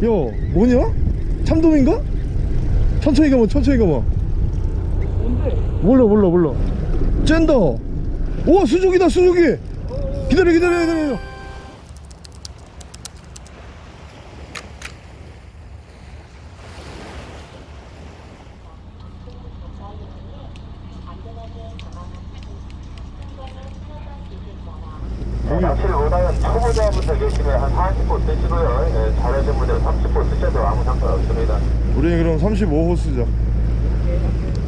야 뭐냐? 참돔인가? 천천히 가봐 천천히 가봐 뭔데? 몰라 몰라 몰라 짠다 오 수족이다 수족이 기다려 기다려 기다려 낚시를 원하는 초보자분들 계시면 한 40보 쓰시고요. 예, 잘하시는 분들은 30보 쓰셔도 아무 상관없습니다. 우리 그럼 35호 쓰자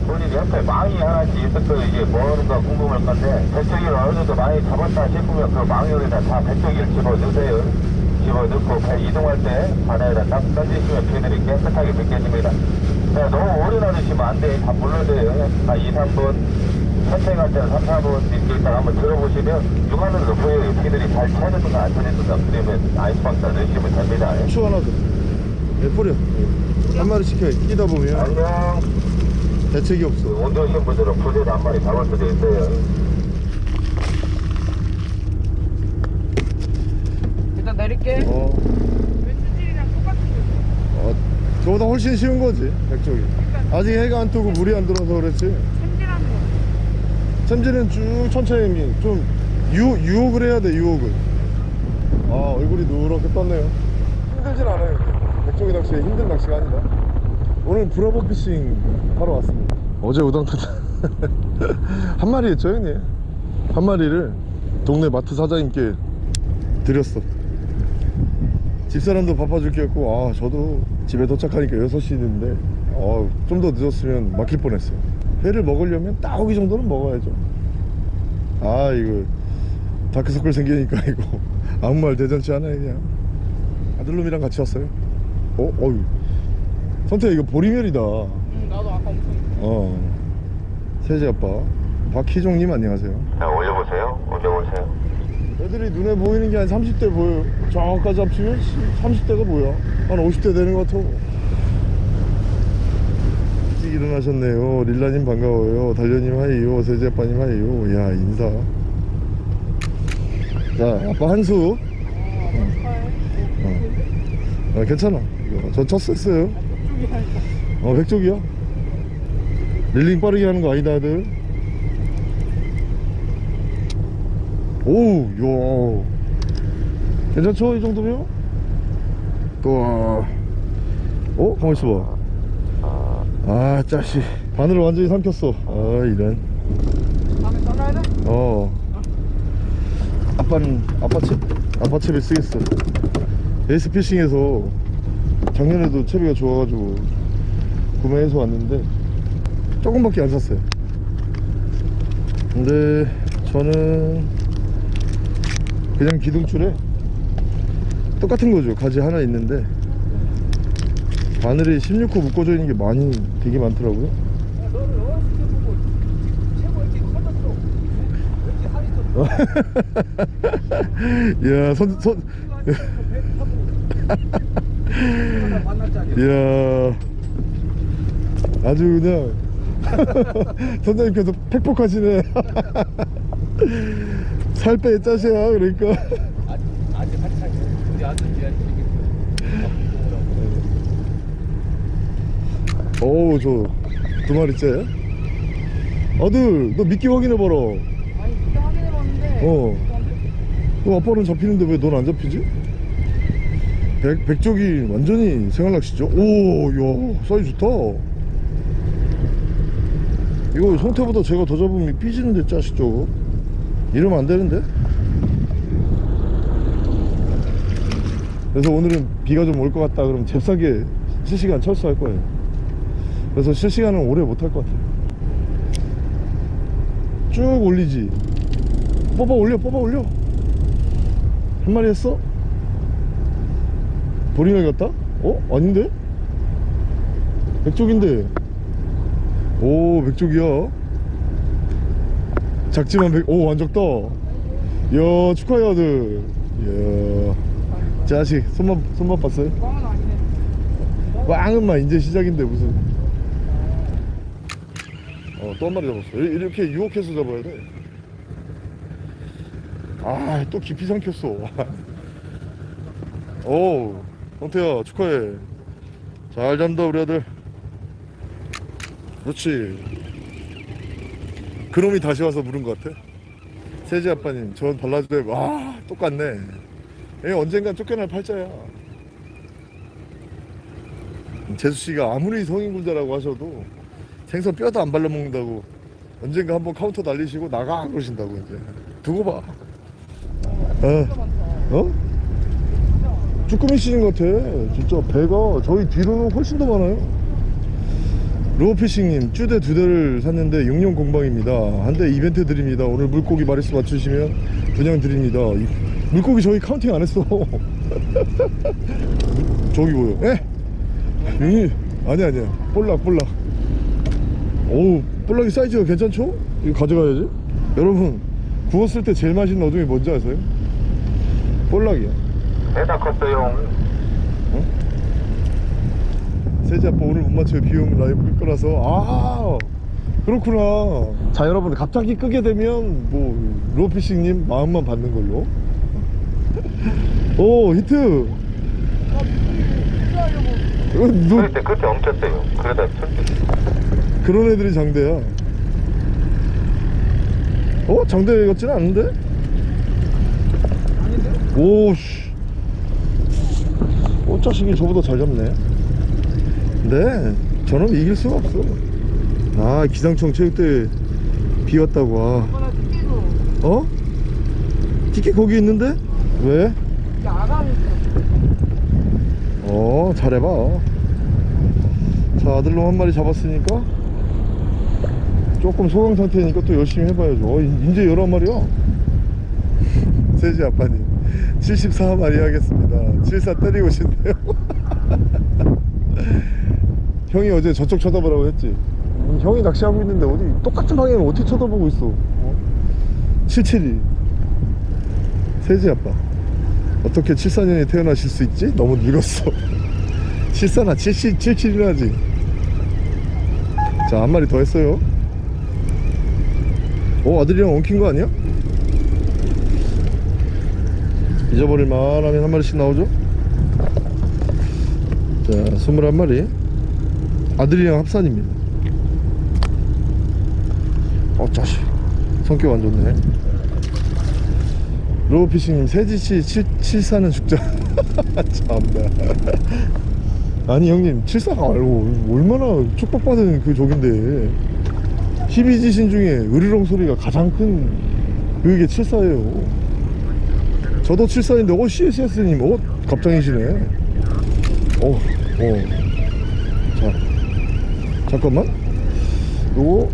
본인 옆에 망이 하나씩 거예요. 이게 뭐하는가 궁금할 건데 배터기를 어느 정도 많이 잡았다 싶으면 그 망에다 다 배터기를 집어넣으세요. 집어넣고 배 이동할 때 바다에다 딱 던지시면 배들이 깨끗하게 벗겨집니다. 자, 너무 오래 놔두시면 안 돼. 다 불러줘요. 한 2, 3분 천천히 갈 때는 3, 4분 이렇게 있다가 한번 들어보시면 육안으로 보여요. 피들이 잘 쳐졌는가 안 쳐졌는가 그러면 아이스박스 넣으시면 됩니다. 추 하나 더 예, 뿌려. 한 마리 시켜 끼다 보면. 안녕. 대책이 없어. 온 오신 분들은 부대도 한 마리 잡을 수도 있어요. 일단 내릴게. 어, 왼수질이랑 똑같은 거. 어 저보다 훨씬 쉬운 거지 백쪽이. 아직 해가 안 뜨고 물이 안 들어서 그렇지. 챔질하는 거. 챔질은 쭉 천천히 좀 유, 유혹을 해야 돼 유혹을. 아 얼굴이 누렇게 떴네요. 힘들진 않아요 백종이 낚시 힘든 낚시가 아니다 오늘 브라보 피싱 하러 왔습니다. 어제 우당타다. 한 마리 했죠 형님? 한 마리를 동네 마트 사장님께 드렸어. 집사람도 바빠줄 게 없고 아 저도 집에 도착하니까 6시 인데 아, 좀더 늦었으면 막힐 뻔했어요. 회를 먹으려면 따오기 정도는 먹어야죠. 아 이거 다크서클 생기니까 이거 아무 말 대잔치 하네 그냥 아들놈이랑 같이 왔어요 어? 어휴 선태 이거 보리멸이다. 응, 나도 아까 엄청. 어. 세지 아빠. 박희종님 안녕하세요. 자, 올려보세요. 올려보세요. 애들이 눈에 보이는 게 한 30대 보여요 저까지 합치면 30대가 뭐야? 한 50대 되는 것 같아. 일찍 일어나셨네요. 릴라님 반가워요. 달려님 하이요. 세지 아빠님 하이요. 야 인사. 자 아빠 한수. 어. 아, 괜찮아 이거. 저 쳤어 했어요? 어 백쪽이야 릴링 빠르게 하는 거 아니다 아들. 오우 야 괜찮죠 이 정도면? 또 어? 가만 있어봐. 아 짜식 바늘을 완전히 삼켰어. 아 이런. 다음에 잘라야 돼? 어. 아빠는 아빠 채 아빠 채비 쓰겠어. 에이스 피싱에서 작년에도 채비가 좋아가지고 구매해서 왔는데 조금밖에 안 샀어요. 근데 저는 그냥 기둥줄에 똑같은 거죠. 가지 하나 있는데 바늘이 16호 묶어져 있는 게 많이 되게 많더라고요. 야, 너를 야. 이야, 아주 그냥 선장님께서 팩폭하시네. 살 빼 짜셔야 그러니까. 아직 아직 한창 우리 아들 어우, 저두 마리째. 아들, 너 미끼 확인해봐라. 아니 그때 확인해봤는데. 어. 너 아빠는 잡히는데 왜 넌 안 잡히지? 백, 백쪽이 완전히 생활낚시죠? 오, 야, 사이즈 좋다. 이거 성태보다 제가 더 잡으면 삐지는데 짜식 저거. 이러면 안 되는데? 그래서 오늘은 비가 좀 올 것 같다 그러면 잽싸게 실시간 철수할 거예요. 그래서 실시간은 오래 못 할 것 같아요. 쭉 올리지. 뽑아 올려, 뽑아 올려. 한 마리 했어? 보리멸 같다? 어? 아닌데? 백쪽인데 오 백쪽이야 작지만 백.. 오 완적다 이야 축하해 아들 이야 자식 손맛 손맛 봤어요? 꽝은. 꽝은만 이제 시작인데 무슨 어또 한 마리 잡았어 이- 이렇게 유혹해서 잡아야 돼 아또 깊이 삼켰어 오 홍태야 축하해. 잘 잔다 우리 아들. 그렇지. 그놈이 다시 와서 물은 것 같아? 세지 아빠님 전 발라줘야 와 똑같네. 얘 언젠간 쫓겨날 팔자야. 재수씨가 아무리 성인군자라고 하셔도 생선 뼈도 안 발라먹는다고 언젠가 한번 카운터 날리시고 나가 그러신다고 이제. 두고 봐. 어? 어? 쭈꾸미 것 같아. 진짜 배가 저희 뒤로는 훨씬 더 많아요. 로우피싱님 쭈대 두 대를 샀는데 6년 공방입니다. 한 대 이벤트 드립니다. 오늘 물고기 마리수 맞추시면 분양 드립니다. 이- 물고기 저희 counting 안 했어. 저기 뭐요? 에? 여기 아니 아니야. 볼락 볼락. 오우 볼락이 사이즈가 괜찮죠? 이거 가져가야지. 여러분 구웠을 때 제일 맛있는 어종이 뭔지 아세요? 볼락이야 배다 컸어요. 세지 아빠 오늘 못 맞춰요 비용 라이브 끌 거라서 아 그렇구나 자 여러분 갑자기 끄게 되면 뭐 로피싱님 마음만 받는 걸로 오 히트 어, 너, 그때 그때 엉켰어요. 그러다 철기. 그런 애들이 장대야 어? 장대 같지는 않은데? 아닌데? 오씨 어 자식이 저보다 잘 잡네. 네 저놈 이길 수가 없어. 아 기상청 체육대회 비 왔다고. 아. 이거나 튀기고 어? 티켓 거기 있는데? 왜? 어 잘해봐. 자 아들놈 한 마리 잡았으니까 조금 소강 상태니까 또 열심히 해봐야죠. 어, 이- 이제 11마리야? 세지 아빠님 74마리 하겠습니다. 74 때리고 오신대요. 형이 어제 저쪽 쳐다보라고 했지? 음, 형이 낚시하고 있는데 어디 똑같은 방향을 어떻게 쳐다보고 있어? 어? 77이. 세지 아빠. 어떻게 74년에 태어나실 수 있지? 너무 늙었어. 74나 70, 77이나 하지. 자 한 마리 더 했어요. 어 아들이랑 엉킨 거 아니야? 잊어버릴 만 하면 한 마리씩 나오죠? 자 21마리. 아들이랑 합산입니다. 어 자식. 성격 안 좋네. 로우피싱님 세지씨 74는 죽자. 참나. 아니 형님 74가 알고 얼마나 축복받은 그 족인데. 희비지신 중에 으르렁 소리가 가장 큰 그게 74예요 저도 74인데 어 CSS님 어 갑장이시네. 어어. 자 잠깐만. 요거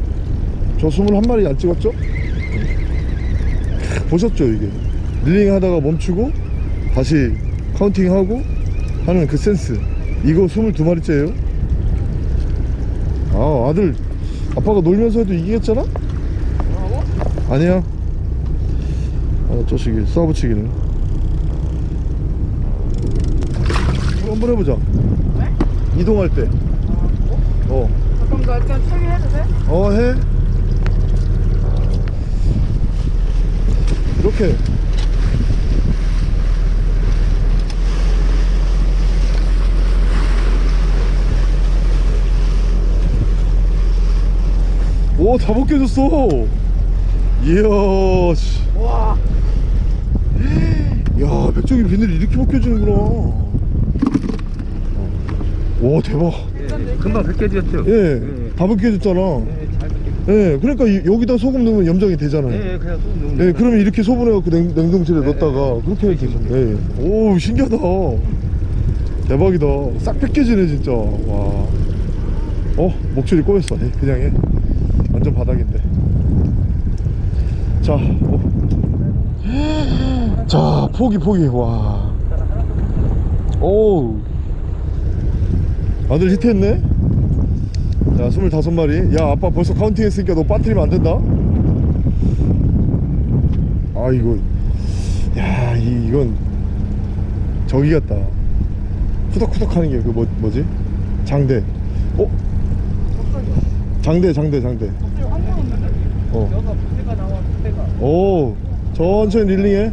저 21마리 안 찍었죠? 보셨죠 이게? 릴링 하다가 멈추고 다시 카운팅하고 하는 그 센스. 이거 22마리째예요? 아 아들 아빠가 놀면서 해도 이기겠잖아? 아니야. 아 저식이 쏴붙이기는 한번 해보자 왜? 이동할 때 아 뭐? 어. 그럼 나 일단 처리해도 돼? 어, 해. 이렇게. 오, 다 벗겨졌어. 이야, 씨. 와 야, 백종이 비늘이 이렇게 벗겨지는구나. 와, 대박. 금방 벗겨졌죠? 예, 다 벗겨졌잖아. 예. 예, 그러니까 이- 여기다 소금 넣으면 염장이 되잖아요. 예, 그냥 손 넣으면. 예, 그러면 이렇게 소분해갖고 냉, 냉동실에 네, 넣었다가 네. 그렇게 해야 되죠. 예. 오, 신기하다. 대박이다. 싹 벗겨지네, 진짜. 와. 어, 목줄이 꼬였어. 예, 그냥 해. 완전 바닥인데. 자, 어. 자, 포기, 포기. 와. 오. 아들 히트했네? 자, 25마리. 야, 아빠 벌써 counting 했으니까 너 빠뜨리면 안 된다. 아 이거 야 이, 이건 저기 같다 후덕후덕 하는 게 그 뭐, 뭐지 장대 어? 장대 장대 장대? 어. 오 천천히 릴링해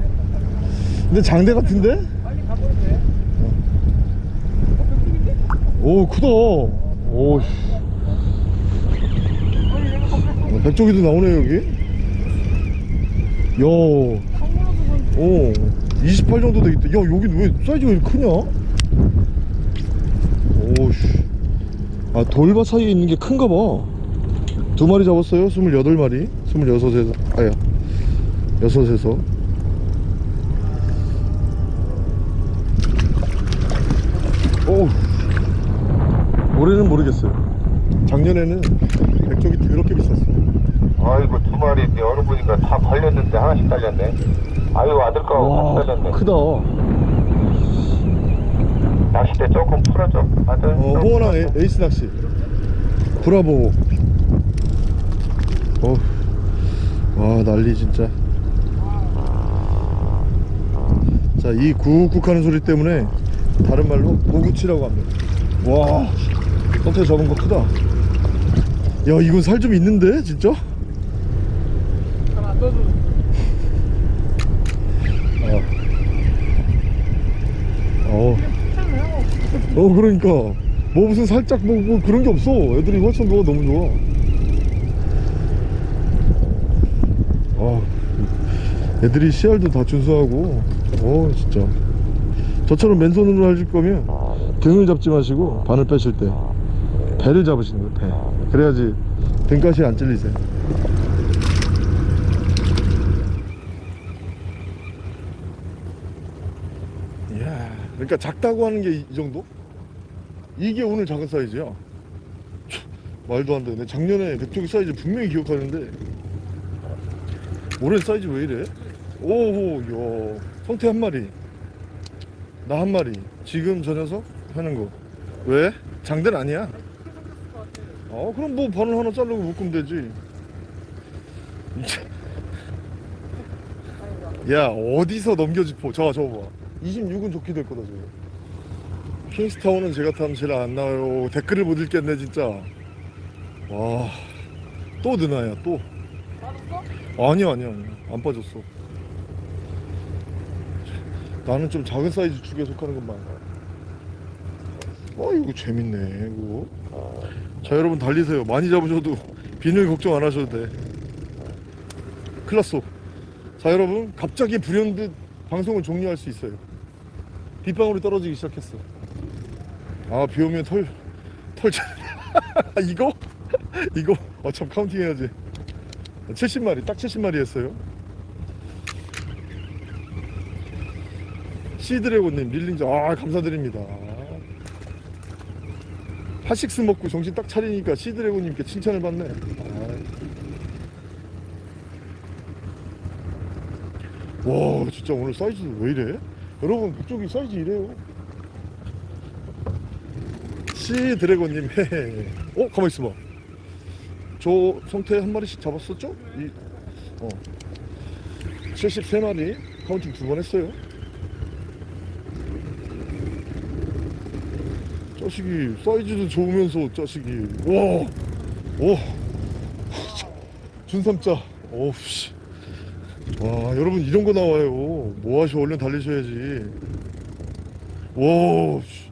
근데 장대 같은데? 빨리 가버려 돼 오 크다 오씨 어, 백조기도 나오네 여기 야 오, 28 정도 되겠다. 야, 여긴 왜 사이즈가 이렇게 크냐? 오씨. 아, 돌밭 사이에 있는 게 큰가 봐. 두 마리 잡았어요. 28마리. 26에서, 아야. 여섯에서. 오. 올해는 모르겠어요. 작년에는 백종이 더럽게 비쌌어. 아이고 두 마리 어느 보니까 다 걸렸는데 하나씩 딸렸네. 아이고 아들거 같이 딸렸네. 크다. 어, 낚싯대 조금 풀어줘. 아들. 어, 홍원항 에- 에이스 낚시 브라보 어, 와 난리 진짜 자이 쿡쿡 하는 소리 때문에 다른 말로 모구치라고 합니다 와 선태 잡은 거 크다. 야 이건 살 좀 있는데 진짜? 잘안 떠줘. 어. 어 그러니까. 뭐 무슨 살짝 뭐, 뭐 그런 게 없어. 애들이 훨씬 더 너무 좋아. 아. 애들이 씨알도 다 준수하고. 어 진짜. 저처럼 맨손으로 하실 거면 등을 잡지 마시고 바늘 빼실 때 배를 잡으시는 거예요. 배 그래야지 등가시 안 찔리세요. 이야 그러니까 작다고 하는 게 이 정도? 이게 오늘 작은 사이즈야 참, 말도 안 되네. 작년에 백조기 사이즈 분명히 기억하는데. 올해 사이즈 왜 이래? 오호 야 성태 한 마리. 나 한 마리. 지금 저 녀석 하는 거. 왜? 장대는 아니야 어 그럼 뭐 바늘 하나 자르고 묶으면 되지. 야 어디서 넘겨짚어 저 저거 봐. 26은 좋게 될 거다 저거. 킹스타운은 제가 타면 제일 안 나와요. 댓글을 못 읽겠네 진짜. 와또 느나야 또? 아니야 아니야 아니야 안 빠졌어. 나는 좀 작은 사이즈 축에 속하는 것만. 어 이거 재밌네 이거 자 여러분 달리세요. 많이 잡으셔도 바늘 걱정 안 하셔도 돼. 큰일 났어 자 여러분 갑자기 불현듯 방송을 종료할 수 있어요. 빗방울이 떨어지기 시작했어. 아 비오면 털털 이거? 이거? 어참 counting 해야지. 70마리 딱 70마리 했어요. 시드래곤님 릴링자 아 감사드립니다 핫식스 먹고 정신 딱 차리니까 시드래곤님께 칭찬을 받네 아. 와 진짜 오늘 사이즈 왜 이래? 여러분 그쪽이 사이즈 이래요 시드래곤님 어? 가만 있어봐 저 성태 한 마리씩 잡았었죠? 이, 어 73마리 counting 두 번 했어요 자식이 사이즈도 좋으면서 자식이 와, 오, 준삼자, 오씨, 와 여러분 이런 거 나와요. 뭐 하셔 얼른 달리셔야지. 와, 씨.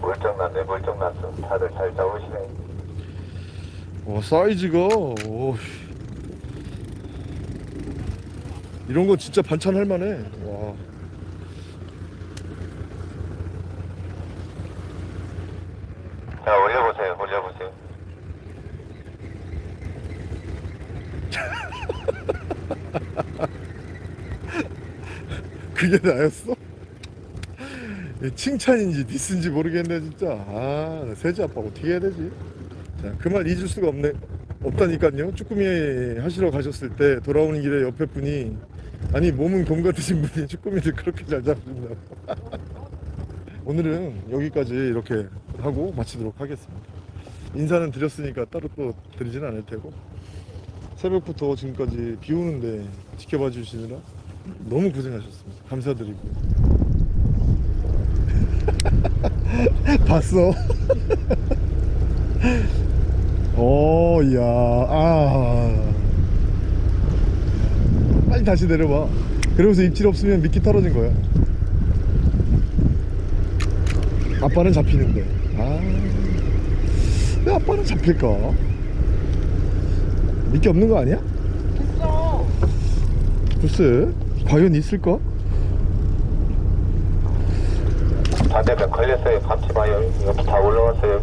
멀쩡났네 멀쩡났어. 다들 잘 잡으시네. 와 사이즈가, 오, 씨. 이런 거 진짜 반찬 할 만해. 와. 자 올려보세요. 올려보세요. 그게 나였어? 칭찬인지 디스인지 모르겠네 진짜. 아 세지 아빠 어떻게 해야 되지? 자그 말 잊을 수가 없네 없다니까요. 쭈꾸미 하시러 가셨을 때 돌아오는 길에 옆에 분이 아니 몸은 곰 같으신 분이 쭈꾸미를 그렇게 잘 잡으신다고. 오늘은 여기까지 이렇게 하고 마치도록 하겠습니다 인사는 드렸으니까 따로 또 드리진 않을 테고 새벽부터 지금까지 비 오는데 지켜봐 주시느라 너무 고생하셨습니다. 감사드리고. 봤어? 오, 야, 아. 빨리 다시 내려봐. 그러면서 입질 없으면 미끼 떨어진 거야. 아빠는 잡히는데 아 왜 아빠는 잡힐까 미끼 없는 거 아니야? 됐어. 글쎄 과연 있을까? 반대편 걸렸어요. 감지 마요. 여기 다 올라왔어요.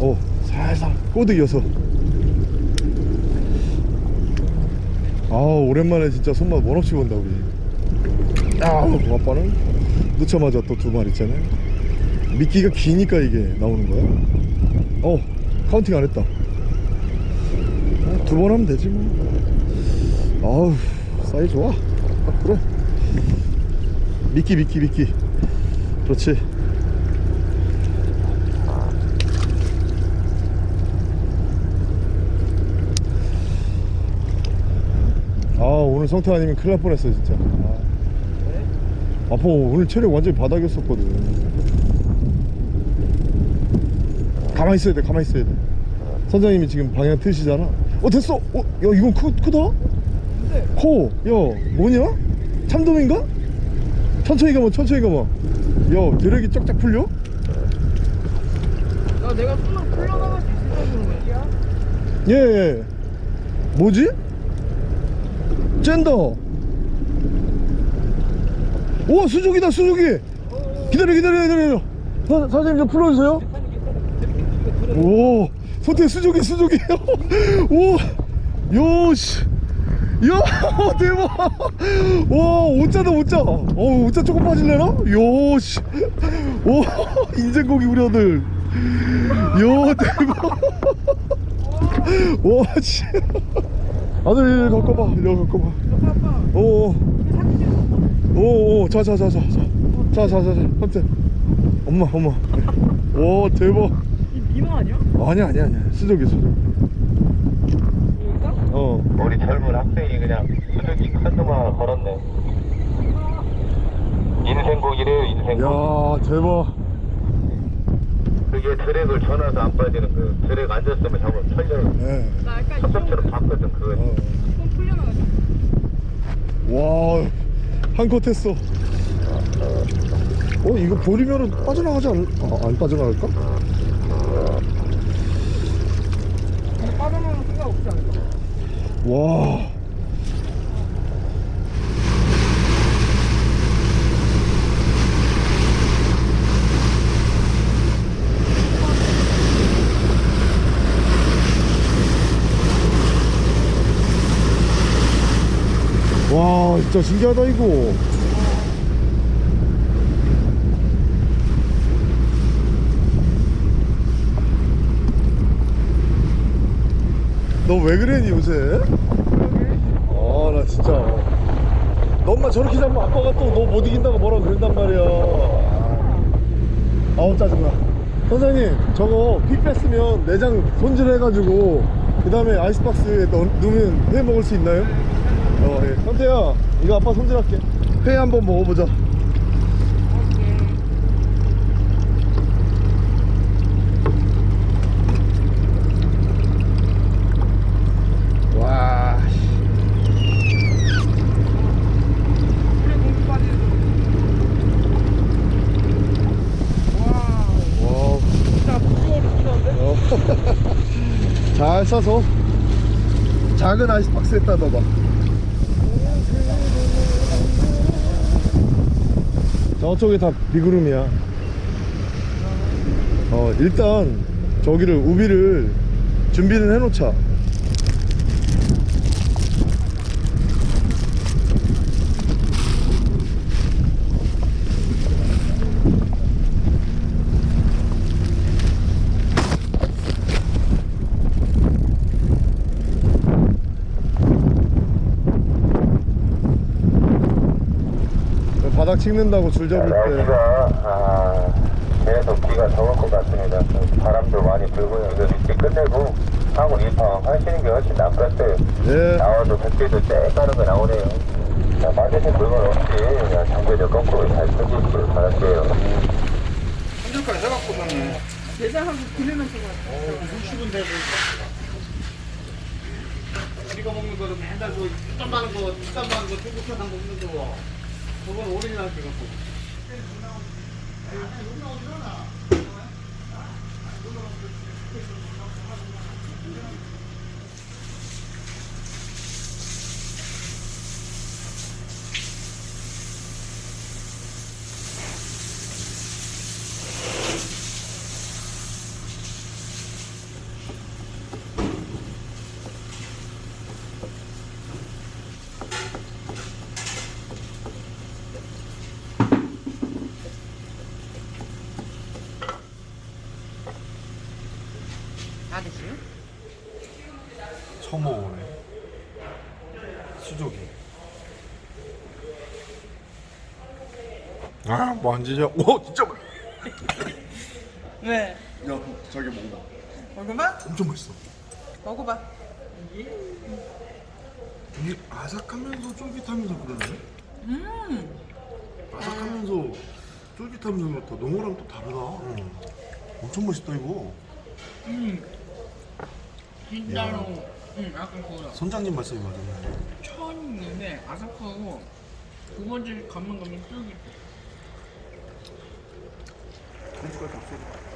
어 살살 꼬드겨서 아 오랜만에 진짜 손맛 원없이 본다 우리 아 아빠는 놓자마자 또 두 마리 있잖아요 미끼가 기니까 이게 나오는 거야? 어 counting 안 했다. 두 번 하면 되지 뭐. 아우 사이 좋아. 딱 그래 미끼 미끼 미끼. 그렇지. 아 오늘 성태 아니면 큰일 날 뻔했어 진짜. 아. 아빠 오늘 체력 완전히 바닥이었었거든 가만히 있어야 돼 가만히 있어야 돼 선장님이 지금 방향 트시잖아 어 됐어 어, 야 이건 크, 크다 근데 커. 야, 뭐냐? 참돔인가? 천천히 가봐, 천천히 가봐. 야, 드랙이 쫙쫙 풀려? 나 내가 손으로 풀려나갈 수 있을 정도야. 예, 예. 뭐지? 짠다. 오, 수족이다, 수족이. 기다려, 기다려, 기다려. 사, 사장님 좀 풀어주세요. 오, 선택 수족이, 수족이. 오, 요, 씨. 야, 대박. 와, 오자다, 오자. 어, 오자 조금 빠질래나? 요, 씨. 오, 인생고기 우리 아들. 요, 대박. 와, 씨. 아들, 갖고 봐. 이리 갖고 봐. 아빠 아빠. 오, 이게 사진 찍어. 오, 오, 자, 자, 자, 자, 자. 자, 자, 자, 자. 선택. 엄마, 엄마. 오, 대박. 이 민어 아니야? 아니야, 아니야, 아니야. 수족이, 수족. 여기다? 어. 우리 젊은 학생이 그냥 수족이 큰 놈아 걸었네. 인생고기래요, 인생고기. 야, 대박. 그게 드랙을 전화도 안 빠지는 그 드랙 앉았으면 잡으면 털려. 예. 나 약간 이 섭섭처럼 정도 봤거든, 그거. 어. 손 풀려나가지. 와, 한컷 했어. 어, 이거 버리면은 빠져나가지 않, 아, 안 빠져나갈까? 근데 빠져나가는 생각 없지 않을까? 와. 와, 진짜 신기하다, 이거. 너 왜 그러니, 요새? 아, 나 진짜. 너 엄마 저렇게 잡으면 아빠가 또 너 못 이긴다고 뭐라 그런단 말이야. 아우, 짜증나. 선생님, 저거 피 뺐으면 내장 손질해가지고, 그 다음에 아이스박스에 넣, 넣으면 회 먹을 수 있나요? 어, 예. 선태야, 이거 아빠 손질할게. 회 한번 먹어보자. 와. 물에 공기 빠지는 거. 와, 와. 진짜 부끄러워 끼는데? 어. 잘 싸서 작은 아이스박스에다 넣어봐. 저쪽에 다 비구름이야. 어 일단 저기를 우비를 준비는 해놓자 바닥 찍는다고 줄 잡을 때 날씨가 아, 계속 비가 더올것 같습니다. 그 바람도 많이 불고요. 이거 이렇게 끝내고 하고 리팡 하시는 게 훨씬 낫겠어요. 예. 나와도 백개도 쬐까는 거 나오네요. 자, 맞으신 물건 없이 그냥 장비를 거꾸로 잘 펴주시길 바랄게요. 한줄까지 해갖고서는 대장하고 그늘만 쓰고 왔어. 60은 되고 우리가 먹는 거는 맨날 그땀 많은 거, 땀 많은 거, 중국산 먹는 거 그건 오리지널 돼갖고. 다 됐어요? 처음 먹어보네 수족이 아 만지자 오 진짜 맛 왜? 야 자기 먹어봐 먹어봐? 엄청 맛있어 먹어봐. 이게 아삭하면서 쫄깃하면서 그러네 음. 아삭하면서 쫄깃하면서 그렇다 농어랑 또 다르다 엄청 맛있다 이거 음. 진짜로. 응, 아까 그거 선장님 말씀이 맞았네 처음인데 아삭하고 두 번째 감는 거면 쫄깃해. 한 숟갈 더 쏘고